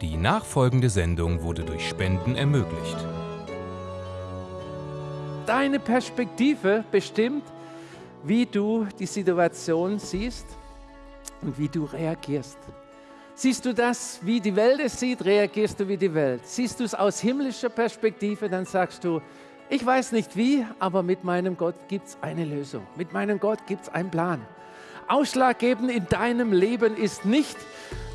Die nachfolgende Sendung wurde durch Spenden ermöglicht. Deine Perspektive bestimmt, wie du die Situation siehst und wie du reagierst. Siehst du das, wie die Welt es sieht, reagierst du wie die Welt. Siehst du es aus himmlischer Perspektive, dann sagst du, ich weiß nicht wie, aber mit meinem Gott gibt es eine Lösung. Mit meinem Gott gibt es einen Plan. Ausschlaggebend in deinem Leben ist nicht,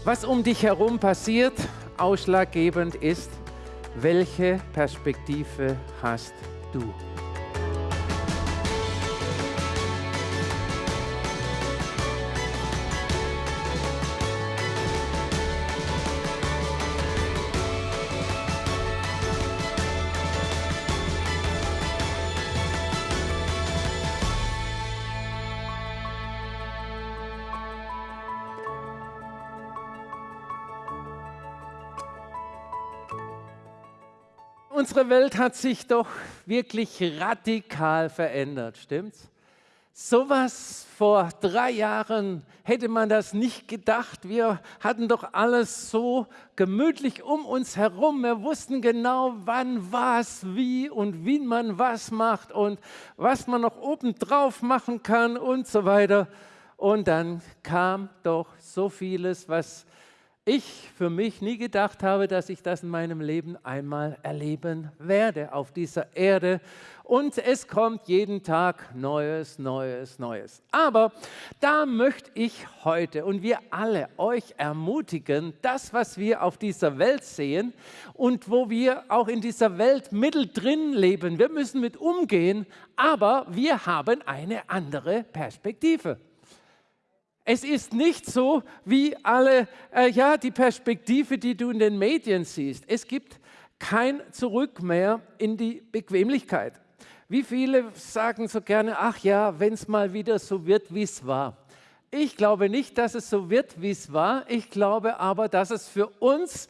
was um dich herum passiert. Ausschlaggebend ist, welche Perspektive hast du. Unsere Welt hat sich doch wirklich radikal verändert, stimmt's? Sowas vor drei Jahren hätte man das nicht gedacht. Wir hatten doch alles so gemütlich um uns herum. Wir wussten genau, wann was, wie und wie man was macht und was man noch obendrauf machen kann und so weiter. Und dann kam doch so vieles, was ich für mich nie gedacht habe, dass ich das in meinem Leben einmal erleben werde auf dieser Erde. Und es kommt jeden Tag Neues, Neues, Neues. Aber da möchte ich heute und wir alle euch ermutigen, das, was wir auf dieser Welt sehen und wo wir auch in dieser Welt mittendrin leben, wir müssen mit umgehen, aber wir haben eine andere Perspektive. Es ist nicht so wie alle, äh, ja, die Perspektive, die du in den Medien siehst. Es gibt kein Zurück mehr in die Bequemlichkeit. Wie viele sagen so gerne, ach ja, wenn es mal wieder so wird, wie es war. Ich glaube nicht, dass es so wird, wie es war. Ich glaube aber, dass es für uns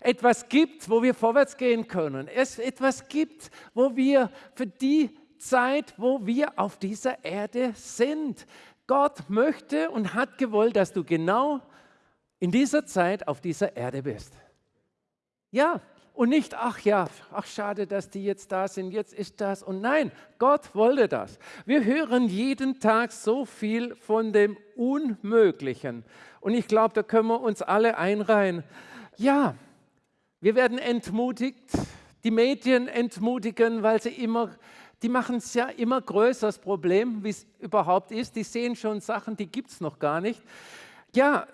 etwas gibt, wo wir vorwärts gehen können. Es etwas gibt, wo wir für die Zeit, wo wir auf dieser Erde sind, Gott möchte und hat gewollt, dass du genau in dieser Zeit auf dieser Erde bist. Ja, und nicht, ach ja, ach schade, dass die jetzt da sind, jetzt ist das. Und nein, Gott wollte das. Wir hören jeden Tag so viel von dem Unmöglichen. Und ich glaube, da können wir uns alle einreihen. Ja, wir werden entmutigt, die Medien entmutigen, weil sie immer die machen es ja immer größer, das Problem, wie es überhaupt ist. Die sehen schon Sachen, die gibt es noch gar nicht. Ja,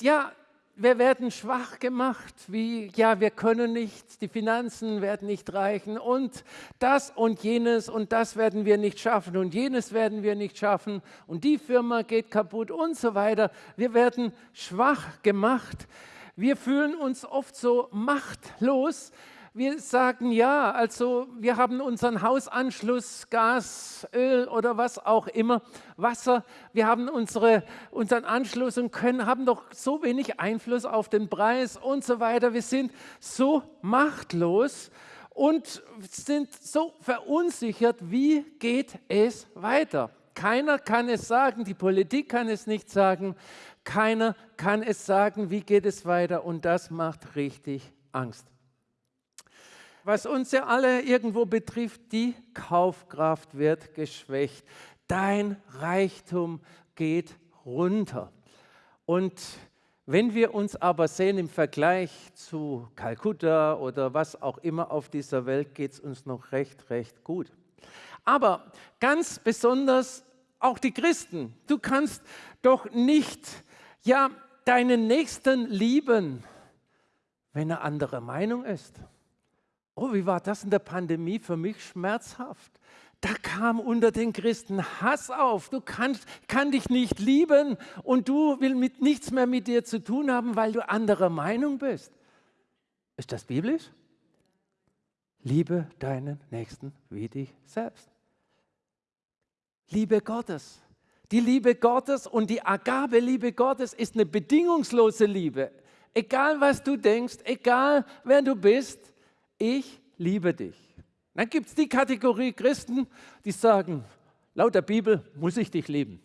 ja, wir werden schwach gemacht, wie, ja, wir können nicht, die Finanzen werden nicht reichen und das und jenes und das werden wir nicht schaffen und jenes werden wir nicht schaffen und die Firma geht kaputt und so weiter. Wir werden schwach gemacht. Wir fühlen uns oft so machtlos, wir sagen ja, also wir haben unseren Hausanschluss, Gas, Öl oder was auch immer, Wasser, wir haben unsere, unseren Anschluss und können, haben doch so wenig Einfluss auf den Preis und so weiter. Wir sind so machtlos und sind so verunsichert, wie geht es weiter? Keiner kann es sagen, die Politik kann es nicht sagen, keiner kann es sagen, wie geht es weiter und das macht richtig Angst was uns ja alle irgendwo betrifft, die Kaufkraft wird geschwächt. Dein Reichtum geht runter. Und wenn wir uns aber sehen im Vergleich zu Kalkutta oder was auch immer auf dieser Welt, geht es uns noch recht, recht gut. Aber ganz besonders auch die Christen. Du kannst doch nicht ja, deinen Nächsten lieben, wenn er anderer Meinung ist. Oh, wie war das in der Pandemie für mich schmerzhaft. Da kam unter den Christen Hass auf. Du kannst, kann dich nicht lieben und du willst mit nichts mehr mit dir zu tun haben, weil du anderer Meinung bist. Ist das biblisch? Liebe deinen Nächsten wie dich selbst. Liebe Gottes. Die Liebe Gottes und die Agabe-Liebe Gottes ist eine bedingungslose Liebe. Egal was du denkst, egal wer du bist, ich liebe dich. Dann gibt es die Kategorie Christen, die sagen, laut der Bibel muss ich dich lieben.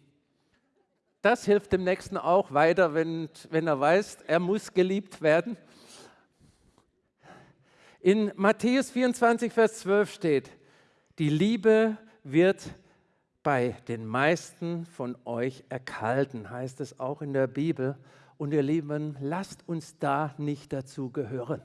Das hilft dem Nächsten auch weiter, wenn, wenn er weiß, er muss geliebt werden. In Matthäus 24, Vers 12 steht, die Liebe wird bei den meisten von euch erkalten, heißt es auch in der Bibel. Und ihr Lieben, lasst uns da nicht dazu gehören.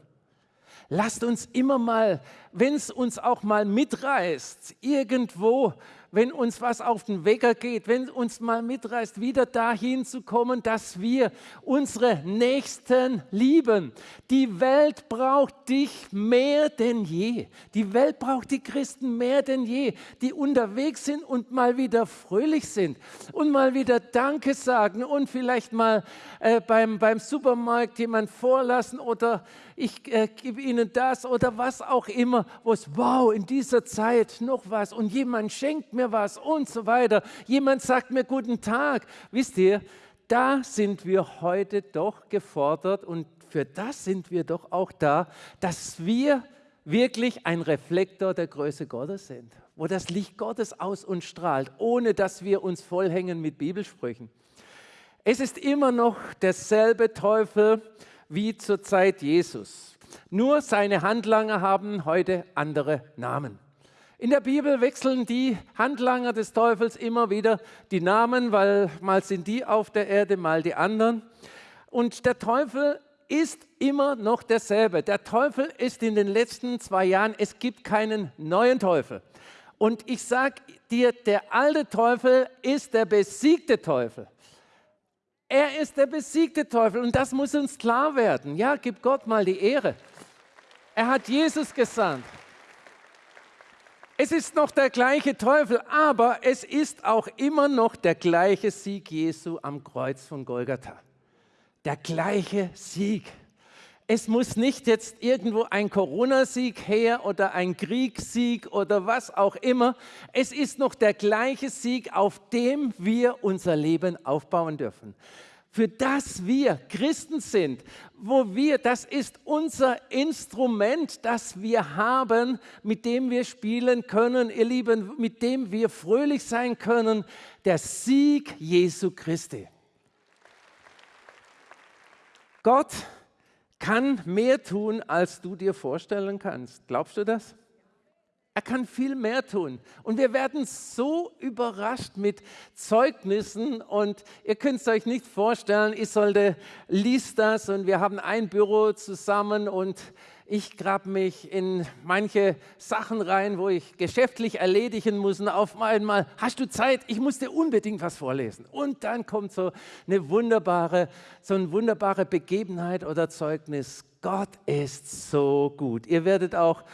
Lasst uns immer mal, wenn es uns auch mal mitreißt, irgendwo wenn uns was auf den Wecker geht, wenn uns mal mitreißt, wieder dahin zu kommen, dass wir unsere Nächsten lieben. Die Welt braucht dich mehr denn je. Die Welt braucht die Christen mehr denn je, die unterwegs sind und mal wieder fröhlich sind und mal wieder Danke sagen und vielleicht mal äh, beim, beim Supermarkt jemand vorlassen oder ich äh, gebe ihnen das oder was auch immer, wo es, wow, in dieser Zeit noch was und jemand schenkt mir was und so weiter. Jemand sagt mir guten Tag. Wisst ihr, da sind wir heute doch gefordert und für das sind wir doch auch da, dass wir wirklich ein Reflektor der Größe Gottes sind, wo das Licht Gottes aus uns strahlt, ohne dass wir uns vollhängen mit Bibelsprüchen. Es ist immer noch derselbe Teufel, wie zur Zeit Jesus. Nur seine Handlanger haben heute andere Namen. In der Bibel wechseln die Handlanger des Teufels immer wieder die Namen, weil mal sind die auf der Erde, mal die anderen. Und der Teufel ist immer noch derselbe. Der Teufel ist in den letzten zwei Jahren, es gibt keinen neuen Teufel. Und ich sage dir, der alte Teufel ist der besiegte Teufel. Er ist der besiegte Teufel und das muss uns klar werden. Ja, gib Gott mal die Ehre. Er hat Jesus gesandt. Es ist noch der gleiche Teufel, aber es ist auch immer noch der gleiche Sieg Jesu am Kreuz von Golgatha. Der gleiche Sieg. Es muss nicht jetzt irgendwo ein Corona-Sieg her oder ein Kriegssieg oder was auch immer. Es ist noch der gleiche Sieg, auf dem wir unser Leben aufbauen dürfen. Für das wir Christen sind, wo wir, das ist unser Instrument, das wir haben, mit dem wir spielen können, ihr Lieben, mit dem wir fröhlich sein können, der Sieg Jesu Christi. Gott kann mehr tun, als du dir vorstellen kannst. Glaubst du das? Er kann viel mehr tun. Und wir werden so überrascht mit Zeugnissen. Und ihr könnt es euch nicht vorstellen, ich sollte, liest das und wir haben ein Büro zusammen und ich grab mich in manche Sachen rein, wo ich geschäftlich erledigen muss. Und auf einmal, hast du Zeit? Ich muss dir unbedingt was vorlesen. Und dann kommt so eine wunderbare, so eine wunderbare Begebenheit oder Zeugnis. Gott ist so gut. Ihr werdet auch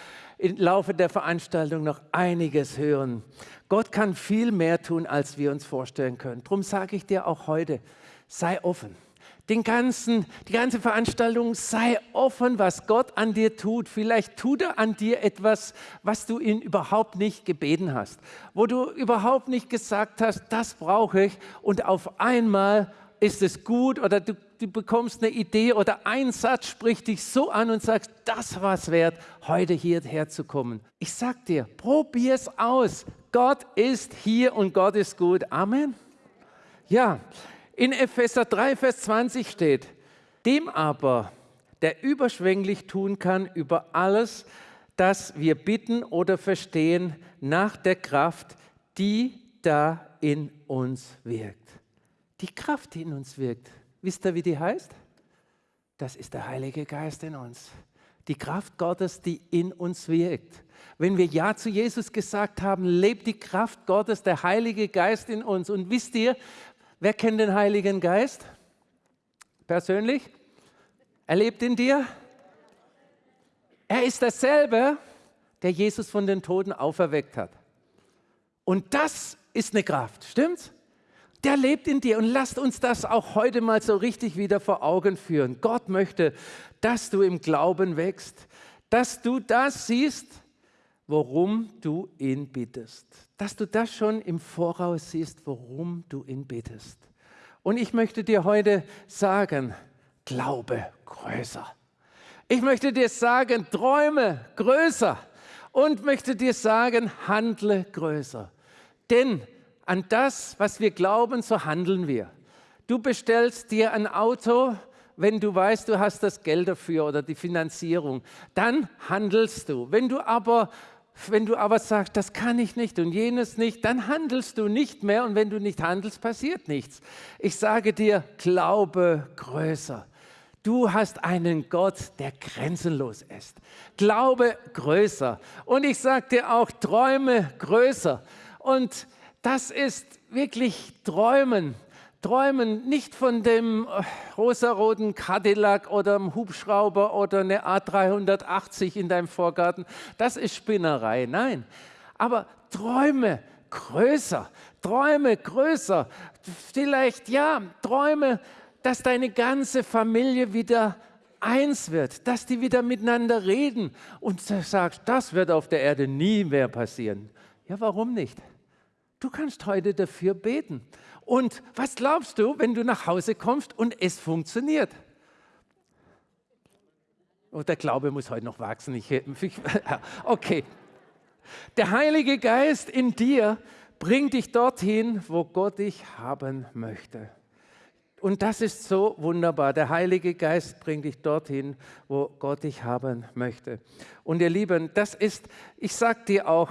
im Laufe der Veranstaltung noch einiges hören. Gott kann viel mehr tun, als wir uns vorstellen können. Darum sage ich dir auch heute, sei offen den ganzen, die ganze Veranstaltung, sei offen, was Gott an dir tut. Vielleicht tut er an dir etwas, was du ihn überhaupt nicht gebeten hast, wo du überhaupt nicht gesagt hast, das brauche ich und auf einmal ist es gut oder du, du bekommst eine Idee oder ein Satz spricht dich so an und sagst, das war es wert, heute hierher zu kommen. Ich sag dir, probier es aus. Gott ist hier und Gott ist gut. Amen. Ja, in Epheser 3, Vers 20 steht, dem aber, der überschwänglich tun kann über alles, das wir bitten oder verstehen, nach der Kraft, die da in uns wirkt. Die Kraft, die in uns wirkt. Wisst ihr, wie die heißt? Das ist der Heilige Geist in uns. Die Kraft Gottes, die in uns wirkt. Wenn wir Ja zu Jesus gesagt haben, lebt die Kraft Gottes, der Heilige Geist in uns. Und wisst ihr, Wer kennt den Heiligen Geist? Persönlich? Er lebt in dir? Er ist derselbe, der Jesus von den Toten auferweckt hat. Und das ist eine Kraft, stimmt's? Der lebt in dir und lasst uns das auch heute mal so richtig wieder vor Augen führen. Gott möchte, dass du im Glauben wächst, dass du das siehst, worum du ihn bittest dass du das schon im Voraus siehst, worum du ihn bittest. Und ich möchte dir heute sagen, glaube größer. Ich möchte dir sagen, träume größer und möchte dir sagen, handle größer. Denn an das, was wir glauben, so handeln wir. Du bestellst dir ein Auto, wenn du weißt, du hast das Geld dafür oder die Finanzierung, dann handelst du. Wenn du aber wenn du aber sagst, das kann ich nicht und jenes nicht, dann handelst du nicht mehr und wenn du nicht handelst, passiert nichts. Ich sage dir, glaube größer. Du hast einen Gott, der grenzenlos ist. Glaube größer. Und ich sage dir auch, träume größer. Und das ist wirklich Träumen. Träumen nicht von dem äh, rosaroten Cadillac oder einem Hubschrauber oder eine A380 in deinem Vorgarten. Das ist Spinnerei. Nein. Aber träume größer. Träume größer. Vielleicht, ja, träume dass deine ganze Familie wieder eins wird, dass die wieder miteinander reden und sagst, das wird auf der Erde nie mehr passieren. Ja, warum nicht? Du kannst heute dafür beten. Und was glaubst du, wenn du nach Hause kommst und es funktioniert? Oh, der Glaube muss heute noch wachsen. Ich, okay. Der Heilige Geist in dir bringt dich dorthin, wo Gott dich haben möchte. Und das ist so wunderbar. Der Heilige Geist bringt dich dorthin, wo Gott dich haben möchte. Und ihr Lieben, das ist, ich sage dir auch,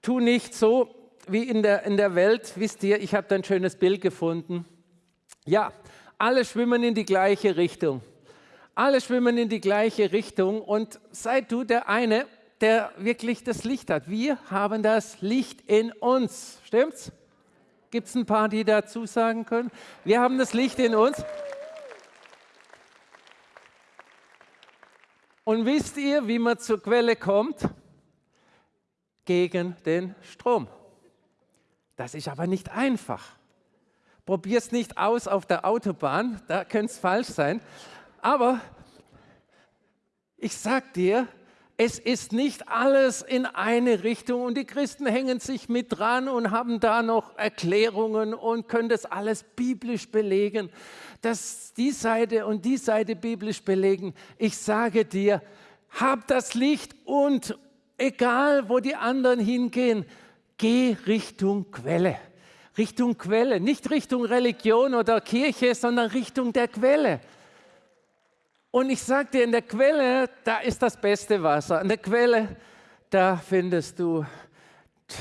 tu nicht so wie in der, in der Welt. Wisst ihr, ich habe da ein schönes Bild gefunden. Ja, alle schwimmen in die gleiche Richtung. Alle schwimmen in die gleiche Richtung und sei du der eine, der wirklich das Licht hat. Wir haben das Licht in uns. Stimmt's? Gibt es ein paar, die dazu sagen können? Wir haben das Licht in uns. Und wisst ihr, wie man zur Quelle kommt? Gegen den Strom. Das ist aber nicht einfach. Probier es nicht aus auf der Autobahn, da könnte es falsch sein. Aber ich sag dir, es ist nicht alles in eine Richtung und die Christen hängen sich mit dran und haben da noch Erklärungen und können das alles biblisch belegen, dass die Seite und die Seite biblisch belegen. Ich sage dir, hab das Licht und egal wo die anderen hingehen, geh Richtung Quelle. Richtung Quelle, nicht Richtung Religion oder Kirche, sondern Richtung der Quelle. Und ich sage dir, in der Quelle, da ist das beste Wasser. In der Quelle, da findest du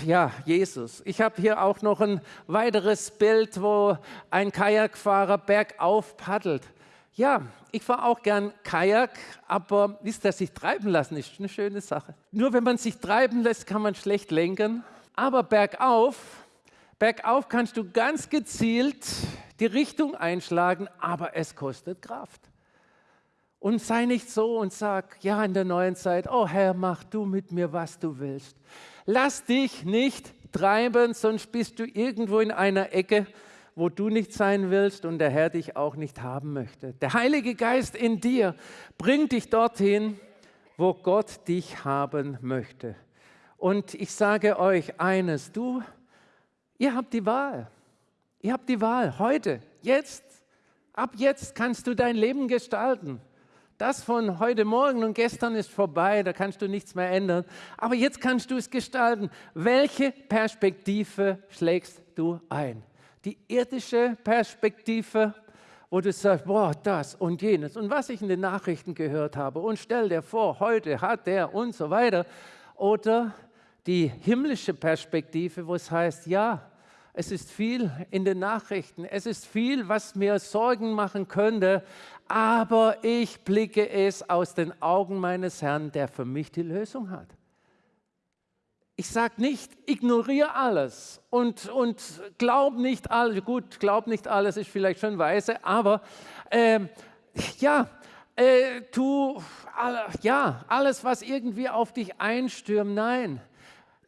ja, Jesus. Ich habe hier auch noch ein weiteres Bild, wo ein Kajakfahrer bergauf paddelt. Ja, ich fahre auch gern Kajak, aber wisst ihr, sich treiben lassen ist eine schöne Sache. Nur wenn man sich treiben lässt, kann man schlecht lenken. Aber bergauf, bergauf kannst du ganz gezielt die Richtung einschlagen, aber es kostet Kraft. Und sei nicht so und sag, ja, in der neuen Zeit, oh Herr, mach du mit mir, was du willst. Lass dich nicht treiben, sonst bist du irgendwo in einer Ecke, wo du nicht sein willst und der Herr dich auch nicht haben möchte. Der Heilige Geist in dir bringt dich dorthin, wo Gott dich haben möchte. Und ich sage euch eines, du, ihr habt die Wahl. Ihr habt die Wahl heute, jetzt. Ab jetzt kannst du dein Leben gestalten. Das von heute Morgen und gestern ist vorbei, da kannst du nichts mehr ändern. Aber jetzt kannst du es gestalten. Welche Perspektive schlägst du ein? Die irdische Perspektive, wo du sagst, boah, das und jenes und was ich in den Nachrichten gehört habe und stell dir vor, heute hat der und so weiter. Oder die himmlische Perspektive, wo es heißt, ja, es ist viel in den Nachrichten, es ist viel, was mir Sorgen machen könnte, aber ich blicke es aus den Augen meines Herrn, der für mich die Lösung hat. Ich sage nicht, ignoriere alles und, und glaub nicht alles. Gut, glaub nicht alles ist vielleicht schon weise, aber äh, ja, äh, tu, ja, alles, was irgendwie auf dich einstürmt, nein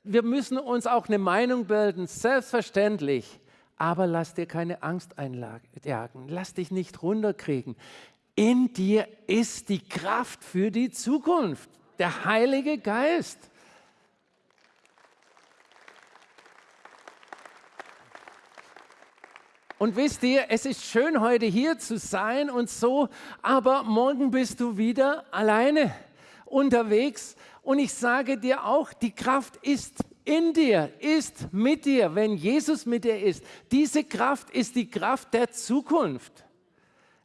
wir müssen uns auch eine Meinung bilden, selbstverständlich. Aber lass dir keine Angst einjagen. Lass dich nicht runterkriegen. In dir ist die Kraft für die Zukunft, der Heilige Geist. Und wisst ihr, es ist schön, heute hier zu sein und so, aber morgen bist du wieder alleine unterwegs und ich sage dir auch, die Kraft ist in dir, ist mit dir, wenn Jesus mit dir ist. Diese Kraft ist die Kraft der Zukunft.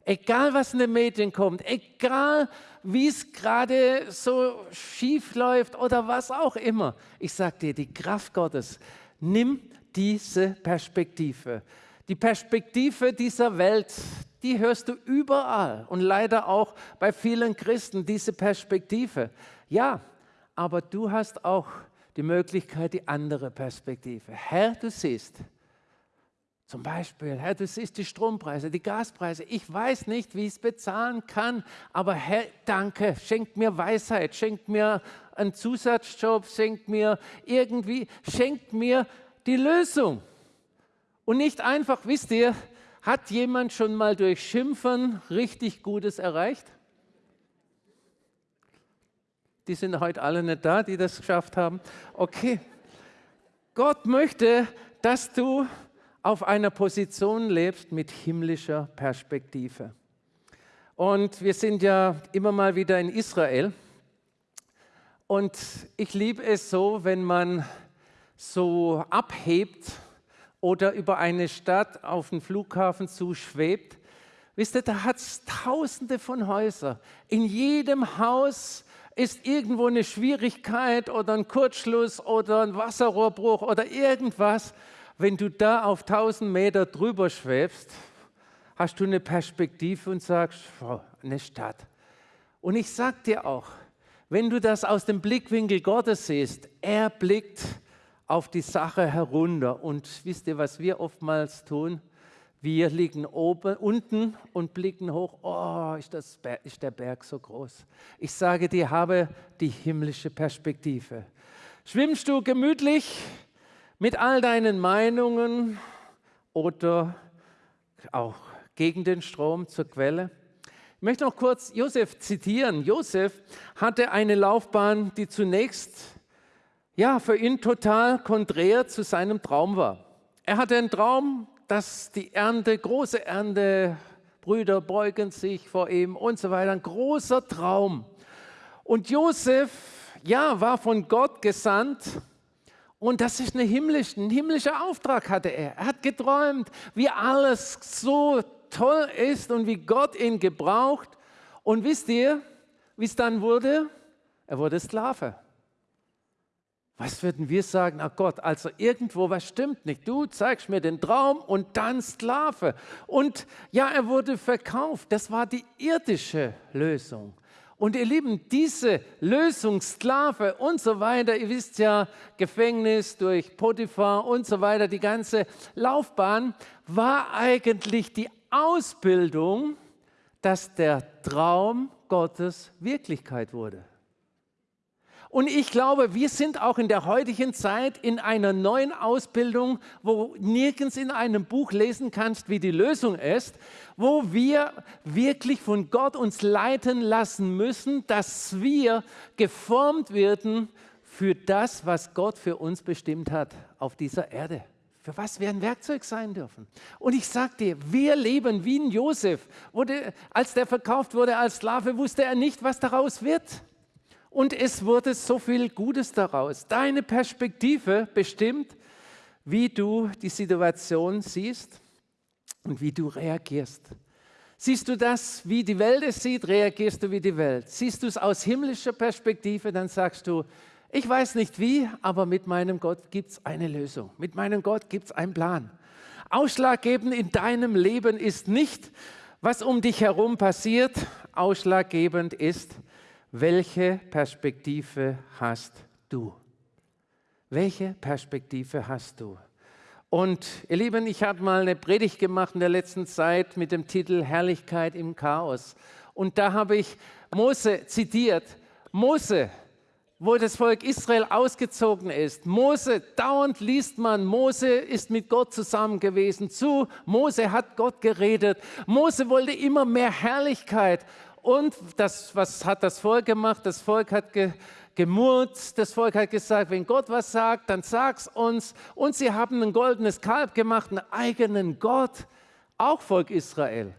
Egal, was in den Medien kommt, egal, wie es gerade so schief läuft oder was auch immer. Ich sage dir, die Kraft Gottes, nimm diese Perspektive. Die Perspektive dieser Welt, die hörst du überall und leider auch bei vielen Christen, diese Perspektive. Ja, aber du hast auch die Möglichkeit, die andere Perspektive. Herr, du siehst, zum Beispiel, Herr, du siehst die Strompreise, die Gaspreise. Ich weiß nicht, wie ich es bezahlen kann, aber Herr, danke, schenk mir Weisheit, schenk mir einen Zusatzjob, schenk mir irgendwie, schenk mir die Lösung. Und nicht einfach, wisst ihr, hat jemand schon mal durch Schimpfen richtig Gutes erreicht? Die sind heute alle nicht da, die das geschafft haben. Okay. Gott möchte, dass du auf einer Position lebst mit himmlischer Perspektive. Und wir sind ja immer mal wieder in Israel. Und ich liebe es so, wenn man so abhebt oder über eine Stadt auf den Flughafen zuschwebt. Wisst ihr, da hat es tausende von Häusern. In jedem Haus ist irgendwo eine Schwierigkeit oder ein Kurzschluss oder ein Wasserrohrbruch oder irgendwas. Wenn du da auf 1000 Meter drüber schwebst, hast du eine Perspektive und sagst, eine Stadt. Und ich sage dir auch, wenn du das aus dem Blickwinkel Gottes siehst, er blickt auf die Sache herunter. Und wisst ihr, was wir oftmals tun? Wir liegen oben, unten und blicken hoch. Oh, ist, das, ist der Berg so groß. Ich sage dir, habe die himmlische Perspektive. Schwimmst du gemütlich mit all deinen Meinungen oder auch gegen den Strom zur Quelle? Ich möchte noch kurz Josef zitieren. Josef hatte eine Laufbahn, die zunächst ja, für ihn total konträr zu seinem Traum war. Er hatte einen Traum, dass die Ernte, große Ernte, Brüder beugen sich vor ihm und so weiter, ein großer Traum. Und Josef, ja, war von Gott gesandt und das ist eine himmlische, ein himmlischer Auftrag hatte er. Er hat geträumt, wie alles so toll ist und wie Gott ihn gebraucht. Und wisst ihr, wie es dann wurde? Er wurde Sklave. Was würden wir sagen? Ach Gott, also irgendwo was stimmt nicht. Du zeigst mir den Traum und dann Sklave. Und ja, er wurde verkauft. Das war die irdische Lösung. Und ihr Lieben, diese Lösung, Sklave und so weiter, ihr wisst ja, Gefängnis durch Potiphar und so weiter, die ganze Laufbahn, war eigentlich die Ausbildung, dass der Traum Gottes Wirklichkeit wurde. Und ich glaube, wir sind auch in der heutigen Zeit in einer neuen Ausbildung, wo nirgends in einem Buch lesen kannst, wie die Lösung ist, wo wir wirklich von Gott uns leiten lassen müssen, dass wir geformt werden für das, was Gott für uns bestimmt hat auf dieser Erde für was wir ein Werkzeug sein dürfen. Und ich sage dir, wir leben wie ein Josef. Wurde, als der verkauft wurde als Sklave, wusste er nicht, was daraus wird und es wurde so viel Gutes daraus. Deine Perspektive bestimmt, wie du die Situation siehst und wie du reagierst. Siehst du das, wie die Welt es sieht, reagierst du wie die Welt. Siehst du es aus himmlischer Perspektive, dann sagst du, ich weiß nicht wie, aber mit meinem Gott gibt es eine Lösung. Mit meinem Gott gibt es einen Plan. Ausschlaggebend in deinem Leben ist nicht, was um dich herum passiert. Ausschlaggebend ist, welche Perspektive hast du? Welche Perspektive hast du? Und ihr Lieben, ich habe mal eine Predigt gemacht in der letzten Zeit mit dem Titel Herrlichkeit im Chaos. Und da habe ich Mose zitiert. Mose, wo das Volk Israel ausgezogen ist. Mose, dauernd liest man, Mose ist mit Gott zusammen gewesen. Zu Mose hat Gott geredet. Mose wollte immer mehr Herrlichkeit. Und das, was hat das Volk gemacht? Das Volk hat ge, gemurrt, das Volk hat gesagt, wenn Gott was sagt, dann sag's uns. Und sie haben ein goldenes Kalb gemacht, einen eigenen Gott, auch Volk Israel,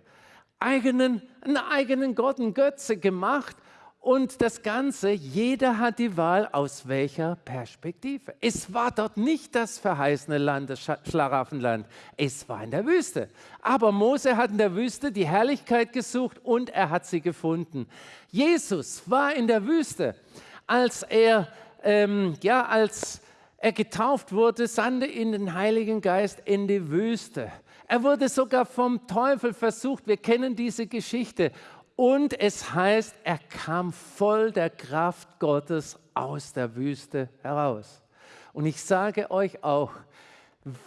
eigenen, einen eigenen Gott, einen Götze gemacht. Und das Ganze, jeder hat die Wahl, aus welcher Perspektive. Es war dort nicht das verheißene Land, das Schlaraffenland. Es war in der Wüste. Aber Mose hat in der Wüste die Herrlichkeit gesucht und er hat sie gefunden. Jesus war in der Wüste, als er, ähm, ja, als er getauft wurde, sandte ihn den Heiligen Geist in die Wüste. Er wurde sogar vom Teufel versucht. Wir kennen diese Geschichte. Und es heißt, er kam voll der Kraft Gottes aus der Wüste heraus. Und ich sage euch auch,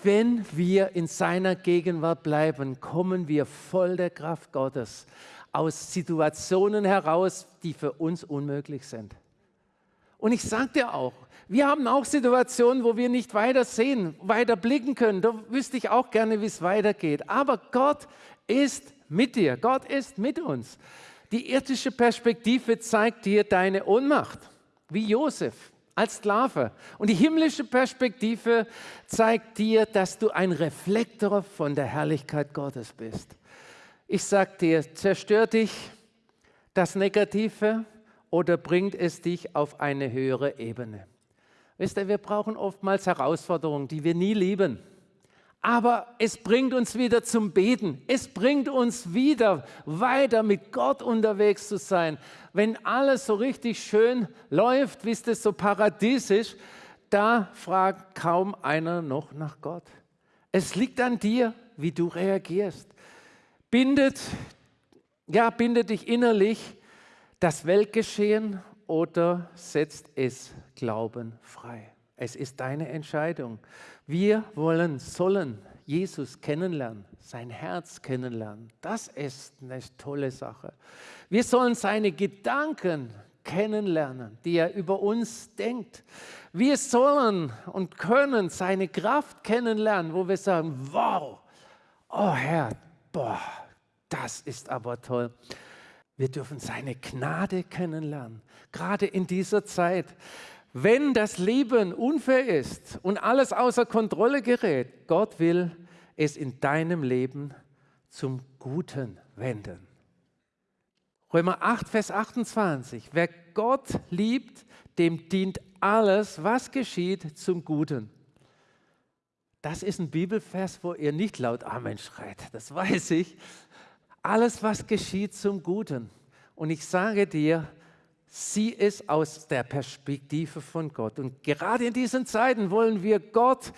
wenn wir in seiner Gegenwart bleiben, kommen wir voll der Kraft Gottes aus Situationen heraus, die für uns unmöglich sind. Und ich sage dir auch, wir haben auch Situationen, wo wir nicht weiter sehen, weiter blicken können. Da wüsste ich auch gerne, wie es weitergeht. Aber Gott ist mit dir. Gott ist mit uns. Die irdische Perspektive zeigt dir deine Ohnmacht, wie Josef als Sklave. Und die himmlische Perspektive zeigt dir, dass du ein Reflektor von der Herrlichkeit Gottes bist. Ich sage dir, zerstört dich das Negative oder bringt es dich auf eine höhere Ebene? Wisst ihr, wir brauchen oftmals Herausforderungen, die wir nie lieben aber es bringt uns wieder zum Beten. Es bringt uns wieder weiter mit Gott unterwegs zu sein. Wenn alles so richtig schön läuft, wie es so paradiesisch, da fragt kaum einer noch nach Gott. Es liegt an dir, wie du reagierst. Bindet, ja, bindet dich innerlich das Weltgeschehen oder setzt es Glauben frei. Es ist deine Entscheidung. Wir wollen, sollen Jesus kennenlernen, sein Herz kennenlernen. Das ist eine tolle Sache. Wir sollen seine Gedanken kennenlernen, die er über uns denkt. Wir sollen und können seine Kraft kennenlernen, wo wir sagen, wow, oh Herr, boah, das ist aber toll. Wir dürfen seine Gnade kennenlernen, gerade in dieser Zeit. Wenn das Leben unfair ist und alles außer Kontrolle gerät, Gott will es in deinem Leben zum Guten wenden. Römer 8, Vers 28. Wer Gott liebt, dem dient alles, was geschieht, zum Guten. Das ist ein Bibelvers, wo ihr nicht laut Amen schreit, das weiß ich. Alles, was geschieht, zum Guten. Und ich sage dir, sieh es aus der Perspektive von Gott. Und gerade in diesen Zeiten wollen wir Gott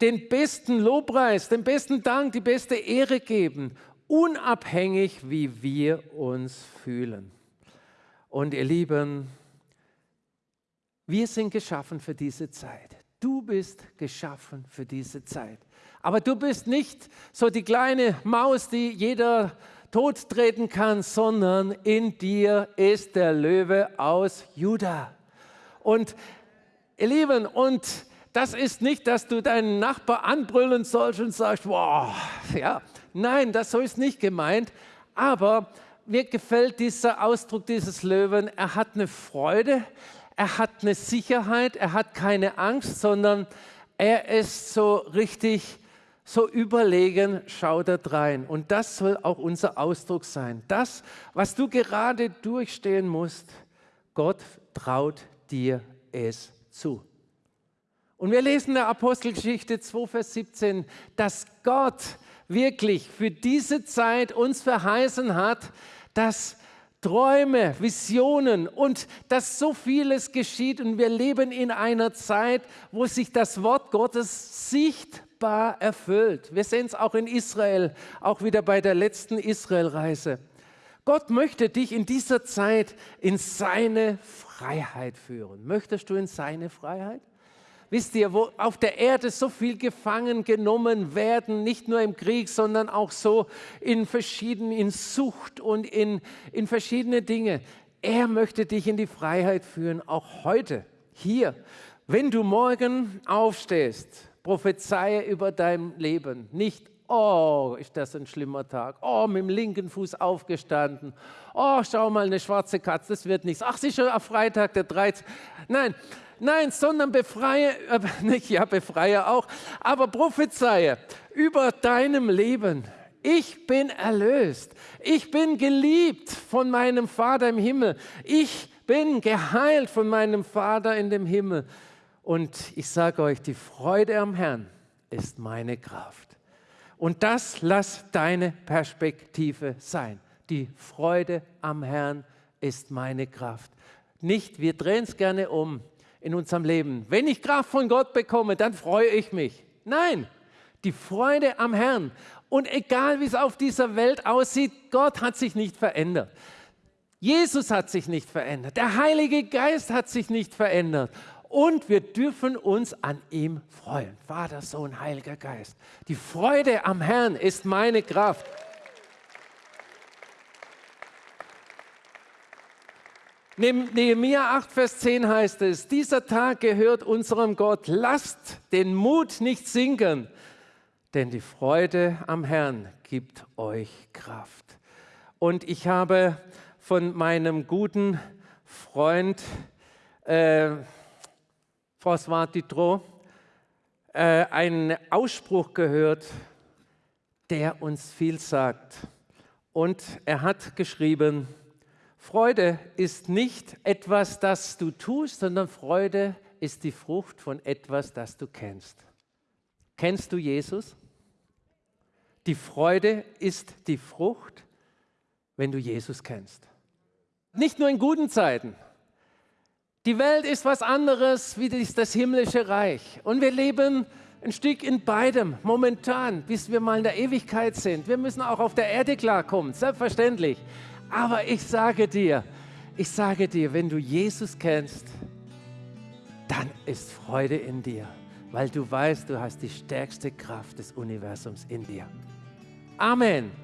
den besten Lobpreis, den besten Dank, die beste Ehre geben, unabhängig wie wir uns fühlen. Und ihr Lieben, wir sind geschaffen für diese Zeit. Du bist geschaffen für diese Zeit. Aber du bist nicht so die kleine Maus, die jeder Tod treten kann, sondern in dir ist der Löwe aus Juda. Und ihr Lieben, und das ist nicht, dass du deinen Nachbar anbrüllen sollst und sagst, wow, ja, nein, das so ist nicht gemeint. Aber mir gefällt dieser Ausdruck dieses Löwen. Er hat eine Freude, er hat eine Sicherheit, er hat keine Angst, sondern er ist so richtig so überlegen, schau da rein. Und das soll auch unser Ausdruck sein. Das, was du gerade durchstehen musst, Gott traut dir es zu. Und wir lesen in der Apostelgeschichte 2, Vers 17, dass Gott wirklich für diese Zeit uns verheißen hat, dass Träume, Visionen und dass so vieles geschieht und wir leben in einer Zeit, wo sich das Wort Gottes sichtbar sichtbar erfüllt. Wir sehen es auch in Israel, auch wieder bei der letzten Israelreise. Gott möchte dich in dieser Zeit in seine Freiheit führen. Möchtest du in seine Freiheit? Wisst ihr, wo auf der Erde so viel gefangen genommen werden, nicht nur im Krieg, sondern auch so in verschiedenen, in Sucht und in, in verschiedene Dinge. Er möchte dich in die Freiheit führen, auch heute, hier. Wenn du morgen aufstehst prophezeie über dein Leben. Nicht, oh, ist das ein schlimmer Tag. Oh, mit dem linken Fuß aufgestanden. Oh, schau mal, eine schwarze Katze, das wird nichts. Ach, sicher, am Freitag, der 13. Nein, nein, sondern befreie, äh, nicht, ja, befreie auch, aber prophezeie über deinem Leben Ich bin erlöst. Ich bin geliebt von meinem Vater im Himmel. Ich bin geheilt von meinem Vater in dem Himmel. Und ich sage euch, die Freude am Herrn ist meine Kraft. Und das lass deine Perspektive sein. Die Freude am Herrn ist meine Kraft. Nicht, wir drehen es gerne um in unserem Leben. Wenn ich Kraft von Gott bekomme, dann freue ich mich. Nein, die Freude am Herrn. Und egal wie es auf dieser Welt aussieht, Gott hat sich nicht verändert. Jesus hat sich nicht verändert. Der Heilige Geist hat sich nicht verändert. Und wir dürfen uns an ihm freuen. Vater, Sohn, Heiliger Geist. Die Freude am Herrn ist meine Kraft. Nehemiah 8, Vers 10 heißt es, dieser Tag gehört unserem Gott, lasst den Mut nicht sinken, denn die Freude am Herrn gibt euch Kraft. Und ich habe von meinem guten Freund äh, François Dutroux äh, einen Ausspruch gehört, der uns viel sagt. Und er hat geschrieben, Freude ist nicht etwas, das du tust, sondern Freude ist die Frucht von etwas, das du kennst. Kennst du Jesus? Die Freude ist die Frucht, wenn du Jesus kennst. Nicht nur in guten Zeiten. Die Welt ist was anderes wie das himmlische Reich. Und wir leben ein Stück in beidem momentan, bis wir mal in der Ewigkeit sind. Wir müssen auch auf der Erde klarkommen, selbstverständlich. Aber ich sage dir, ich sage dir, wenn du Jesus kennst, dann ist Freude in dir, weil du weißt, du hast die stärkste Kraft des Universums in dir. Amen.